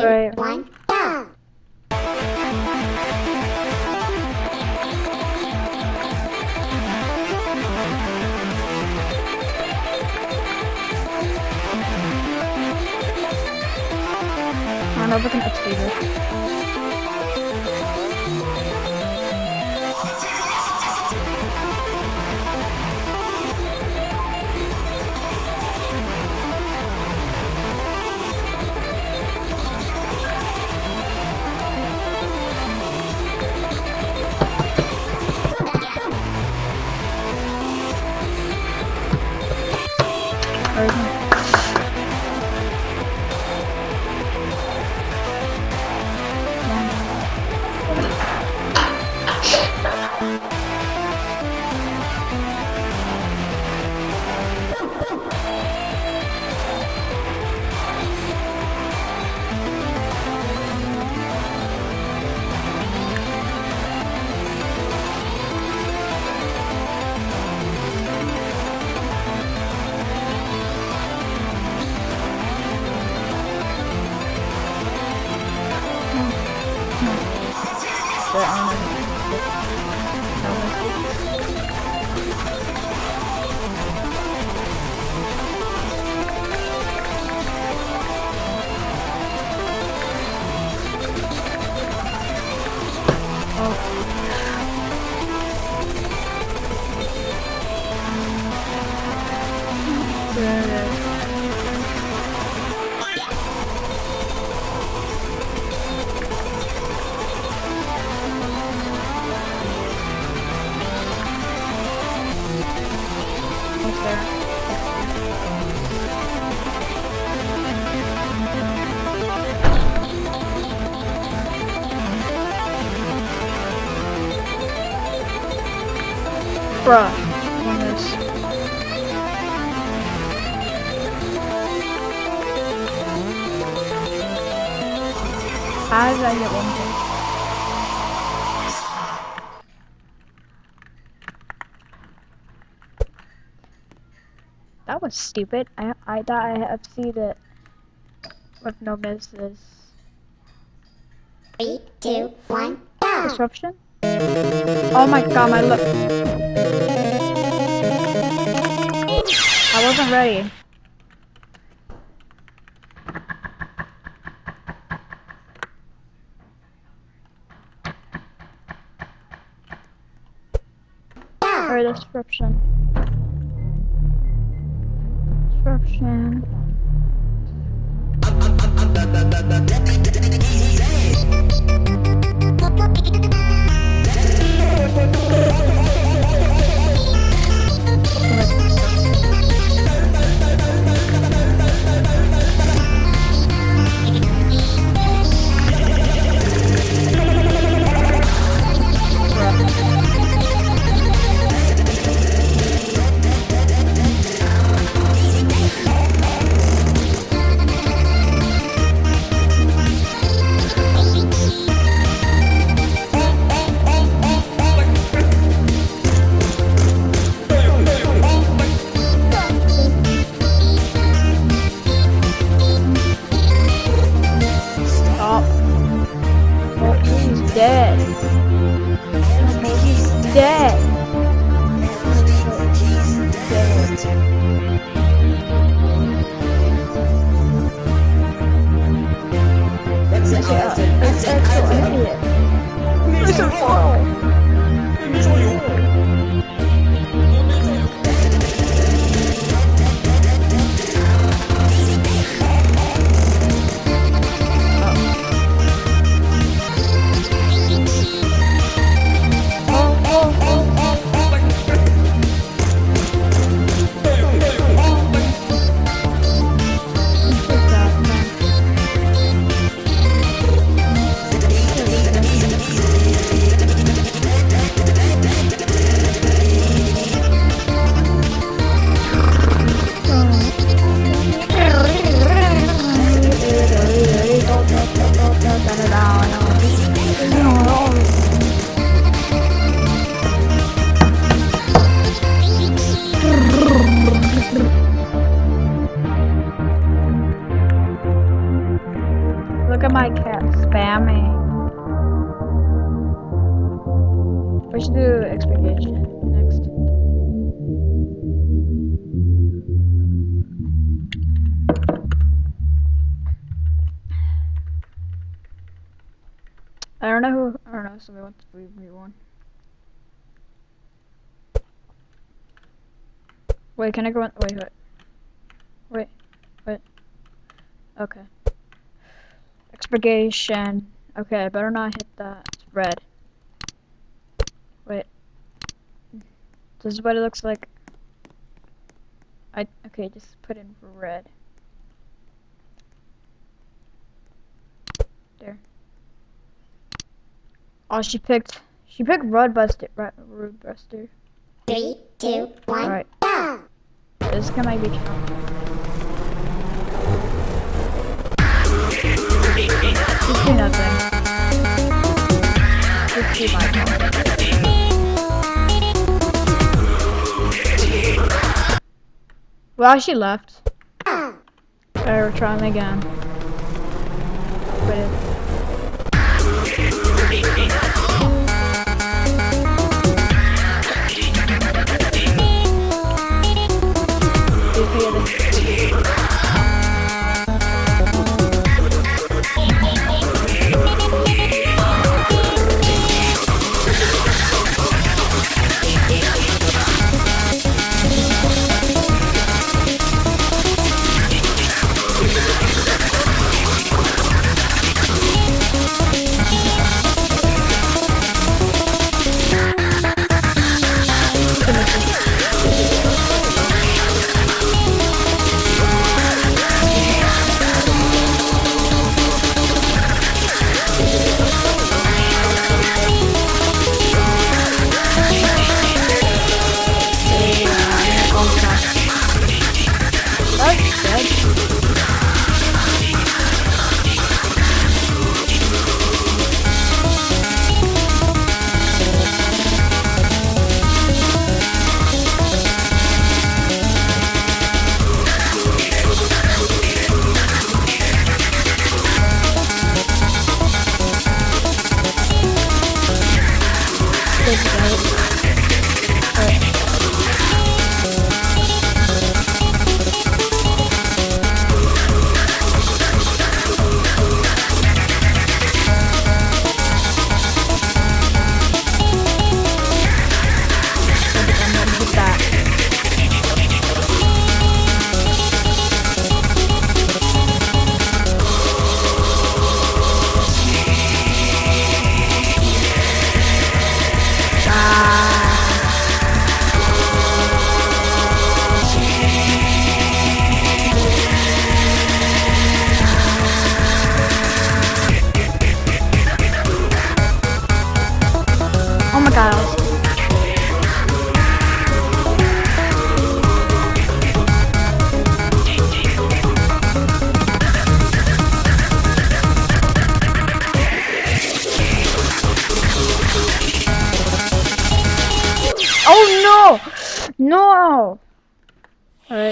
two, Right. one, go! I don't know if I can it. Or Bruh. How did I get one thing? That was stupid. I I thought I had to see that with no misses. Three, two, one, go! Disruption? Oh my god, my look. I wasn't ready. Or disruption. Disruption. 我进去，我进去，我。We should do Expurgation next. I don't know who. I don't know. Somebody wants to leave me one. Wait, can I go on? Wait, wait. Wait, wait. Okay. Expurgation. Okay, I better not hit that. It's red. Wait. This is what it looks like. I okay, just put in red. There. Oh, she picked. She picked Roadbuster. Roadbuster. Three, two, one, Alright. go! This can maybe count. Just do nothing. Just do my part. Well, she left. Go! Better try them again. But it,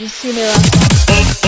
Alright, let's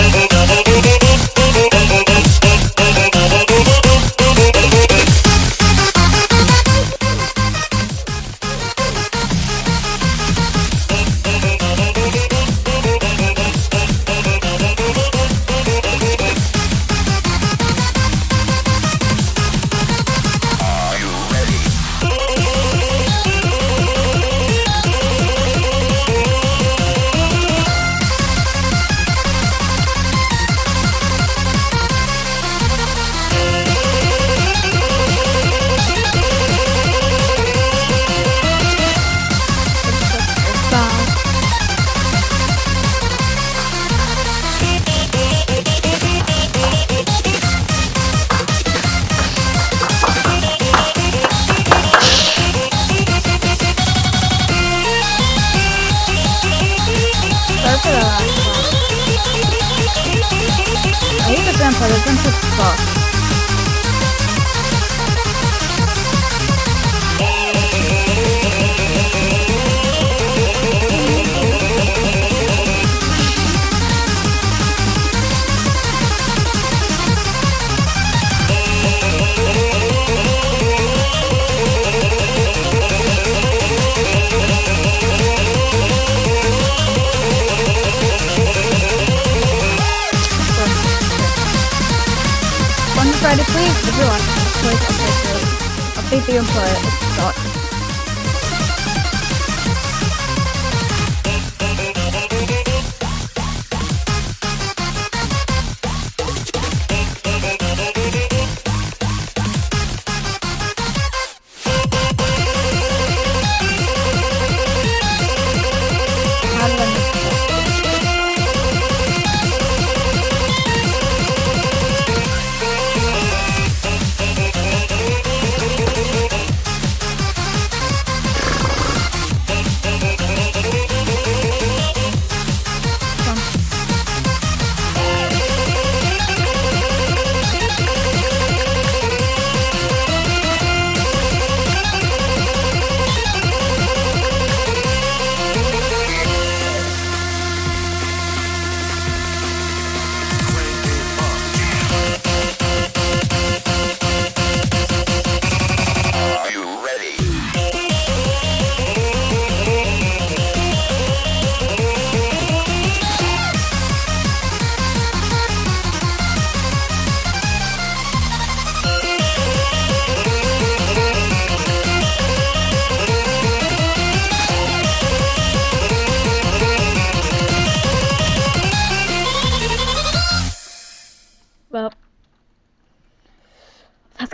see the employer the input.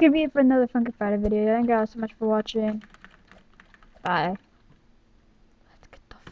Gonna be it for another Funky Friday video. Thank you guys so much for watching. Bye.